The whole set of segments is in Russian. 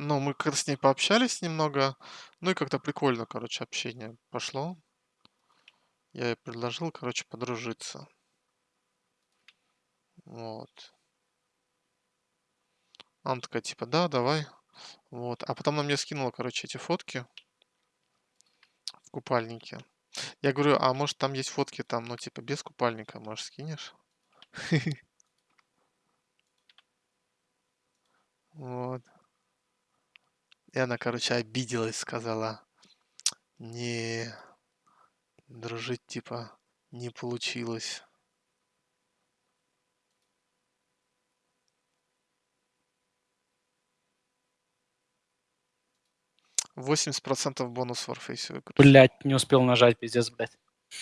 Ну, мы как-то с ней пообщались немного. Ну и как-то прикольно, короче, общение пошло. Я ей предложил, короче, подружиться. Вот. Она такая, типа, да, давай. Вот. А потом она мне скинула, короче, эти фотки в купальнике. Я говорю, а может там есть фотки там, ну, типа, без купальника, может, скинешь? Вот. И она, короче, обиделась, сказала, не, дружить, типа, не получилось. Восемьдесят процентов бонус в Warface выигрыш. Блять, не успел нажать, пиздец, блядь.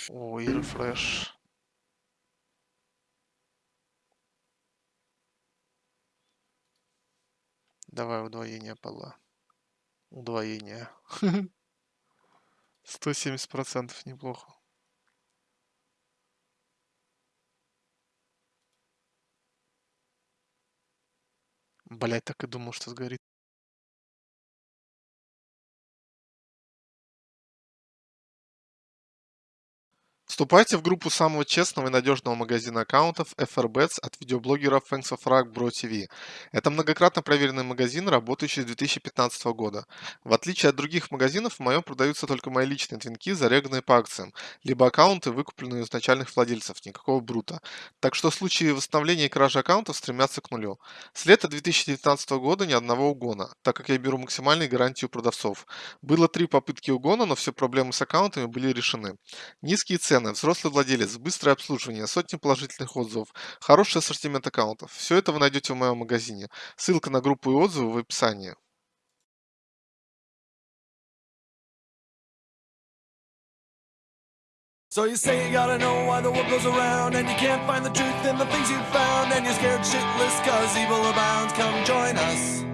О, и рефреш. Давай удвоение пола. Удвоение. Сто семьдесят процентов неплохо. Блять, так и думал, что сгорит. Вступайте в группу самого честного и надежного магазина аккаунтов FRBets от видеоблогеров Thanks of Rock Bro TV. Это многократно проверенный магазин, работающий с 2015 года. В отличие от других магазинов, в моем продаются только мои личные твинки, зареганные по акциям, либо аккаунты, выкупленные у изначальных владельцев, никакого брута. Так что случаи восстановления и кражи аккаунтов стремятся к нулю. С лета 2019 года ни одного угона, так как я беру максимальные гарантии у продавцов. Было три попытки угона, но все проблемы с аккаунтами были решены. Низкие цены цены, взрослый владелец, быстрое обслуживание, сотни положительных отзывов, хороший ассортимент аккаунтов. Все это вы найдете в моем магазине. Ссылка на группу и отзывы в описании. So you say you gotta know why the world goes around And you can't find the truth in the things you found And you're scared shitless cause evil abounds Come join us